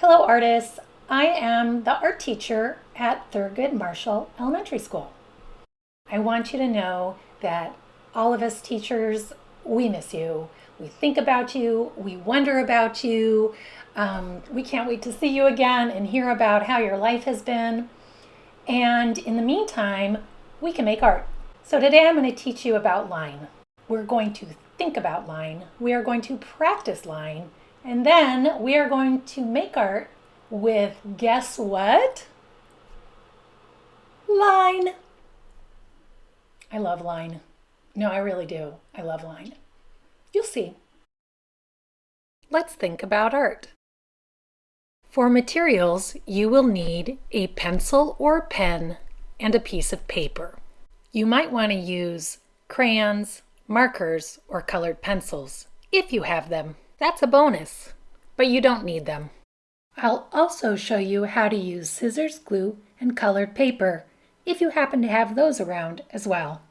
Hello artists, I am the art teacher at Thurgood Marshall Elementary School. I want you to know that all of us teachers, we miss you. We think about you, we wonder about you. Um, we can't wait to see you again and hear about how your life has been. And in the meantime, we can make art. So today I'm going to teach you about line. We're going to think about line, we are going to practice line, and then we are going to make art with, guess what? Line. I love line. No, I really do. I love line. You'll see. Let's think about art. For materials, you will need a pencil or pen and a piece of paper. You might want to use crayons, markers, or colored pencils, if you have them. That's a bonus, but you don't need them. I'll also show you how to use scissors, glue, and colored paper, if you happen to have those around as well.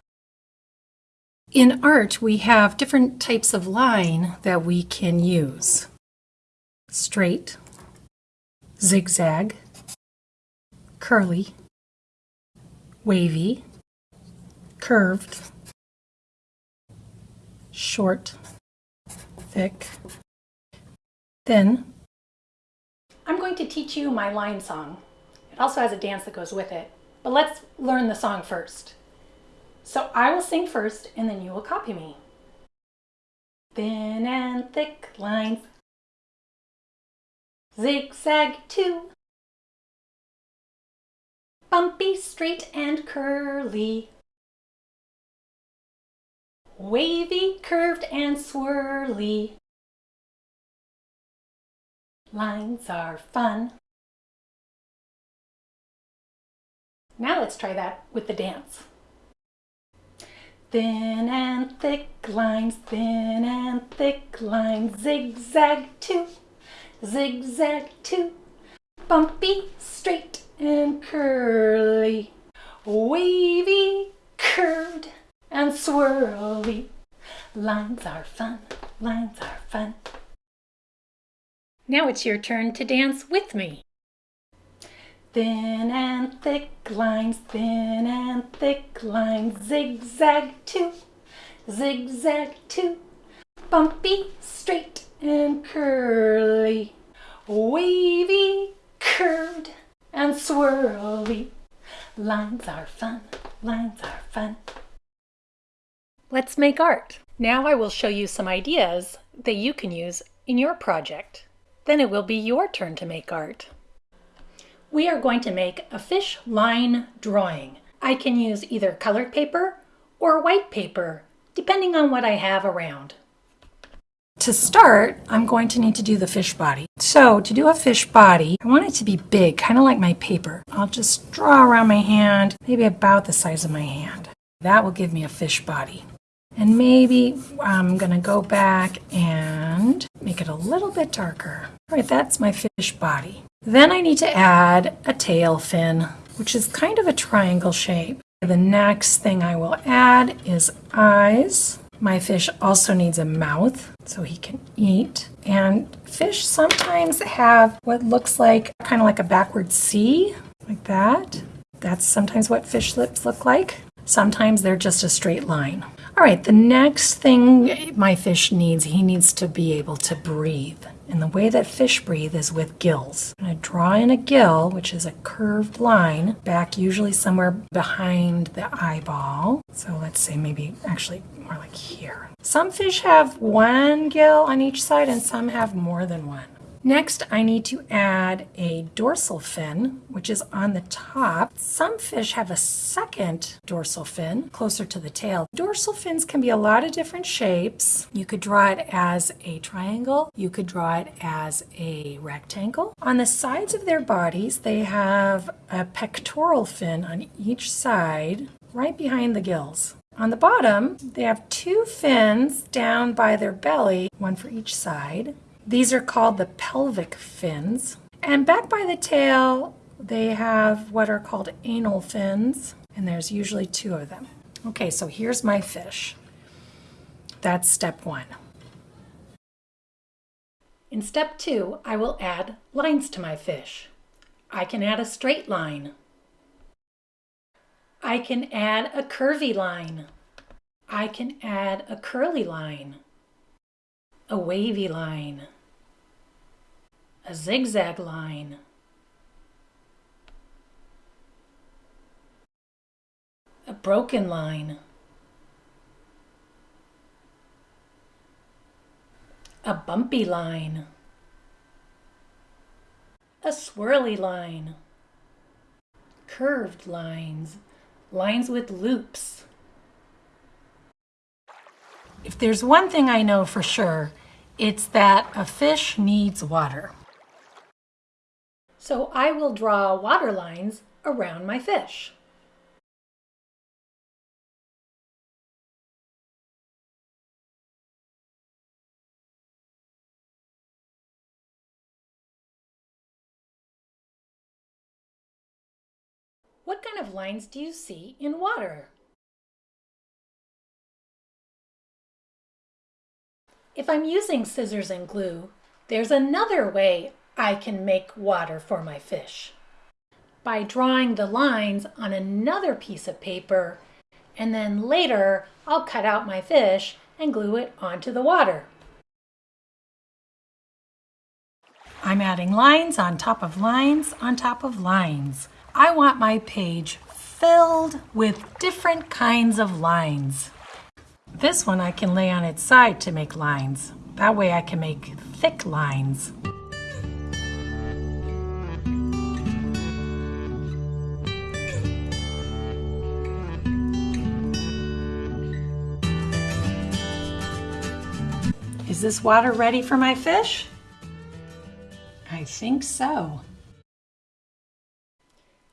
In art, we have different types of line that we can use. Straight, zigzag, curly, wavy, curved, short, thick, thin. I'm going to teach you my line song. It also has a dance that goes with it, but let's learn the song first. So I will sing first and then you will copy me. Thin and thick lines, zigzag too, bumpy, straight and curly, wavy, curved, and swirly. Lines are fun. Now let's try that with the dance. Thin and thick lines, thin and thick lines, zigzag too, zigzag too, bumpy, straight and curly, wavy, curved, and swirly. Lines are fun, lines are fun. Now it's your turn to dance with me. Thin and thick lines, thin and thick lines, zigzag too, zigzag too, bumpy, straight and curly, wavy, curved and swirly. Lines are fun, lines are fun. Let's make art. Now I will show you some ideas that you can use in your project. Then it will be your turn to make art. We are going to make a fish line drawing. I can use either colored paper or white paper, depending on what I have around. To start, I'm going to need to do the fish body. So to do a fish body, I want it to be big, kind of like my paper. I'll just draw around my hand, maybe about the size of my hand. That will give me a fish body. And maybe I'm going to go back and make it a little bit darker. All right, that's my fish body. Then I need to add a tail fin, which is kind of a triangle shape. The next thing I will add is eyes. My fish also needs a mouth so he can eat. And fish sometimes have what looks like kind of like a backward C, like that. That's sometimes what fish lips look like. Sometimes they're just a straight line. All right, the next thing my fish needs, he needs to be able to breathe. And the way that fish breathe is with gills. I'm going to draw in a gill, which is a curved line, back usually somewhere behind the eyeball. So let's say maybe actually more like here. Some fish have one gill on each side and some have more than one. Next, I need to add a dorsal fin, which is on the top. Some fish have a second dorsal fin closer to the tail. Dorsal fins can be a lot of different shapes. You could draw it as a triangle. You could draw it as a rectangle. On the sides of their bodies, they have a pectoral fin on each side, right behind the gills. On the bottom, they have two fins down by their belly, one for each side. These are called the pelvic fins. And back by the tail, they have what are called anal fins, and there's usually two of them. Okay, so here's my fish. That's step one. In step two, I will add lines to my fish. I can add a straight line. I can add a curvy line. I can add a curly line, a wavy line, a zigzag line, a broken line, a bumpy line, a swirly line, curved lines, lines with loops. If there's one thing I know for sure, it's that a fish needs water. So I will draw water lines around my fish. What kind of lines do you see in water? If I'm using scissors and glue, there's another way I can make water for my fish. By drawing the lines on another piece of paper, and then later I'll cut out my fish and glue it onto the water. I'm adding lines on top of lines on top of lines. I want my page filled with different kinds of lines. This one I can lay on its side to make lines. That way I can make thick lines. Is this water ready for my fish? I think so.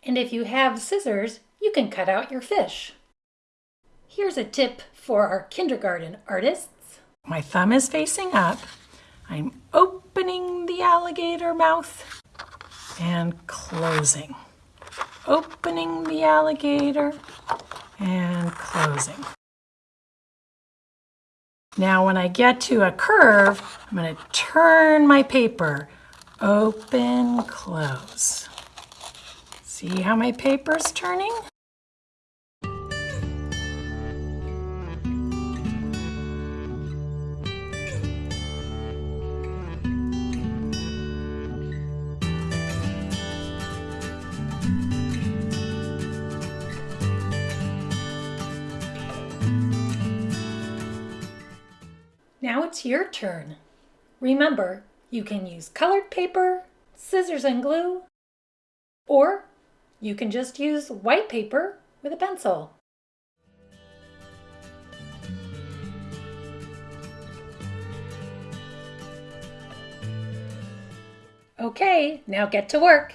And if you have scissors, you can cut out your fish. Here's a tip for our kindergarten artists. My thumb is facing up. I'm opening the alligator mouth and closing. Opening the alligator and closing. Now when I get to a curve, I'm going to turn my paper. Open, close. See how my paper's turning? Now it's your turn. Remember, you can use colored paper, scissors and glue, or you can just use white paper with a pencil. Okay, now get to work.